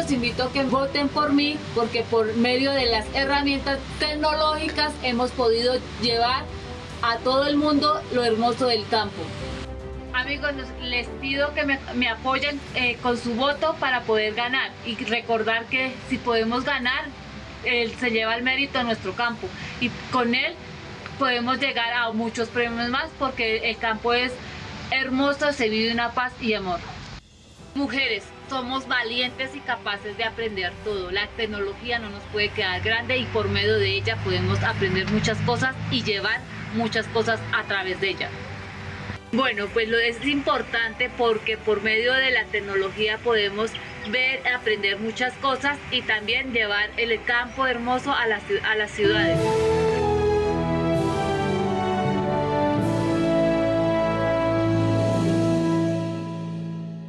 los invito a que voten por mí porque por medio de las herramientas tecnológicas hemos podido llevar a todo el mundo lo hermoso del campo. Amigos, les pido que me, apoyen eh, con su voto para poder ganar y recordar que si podemos ganar, él se lleva el mérito a nuestro campo y con él podemos llegar a muchos premios más porque el campo es hermoso, se vive una paz y amor. Mujeres, somos valientes y capaces de aprender todo. La tecnología no nos puede quedar grande y por medio de ella podemos aprender muchas cosas y llevar muchas cosas a través de ella. Bueno, pues lo es importante porque por medio de la tecnología podemos ver, aprender muchas cosas y también llevar el campo hermoso a las, a las ciudades.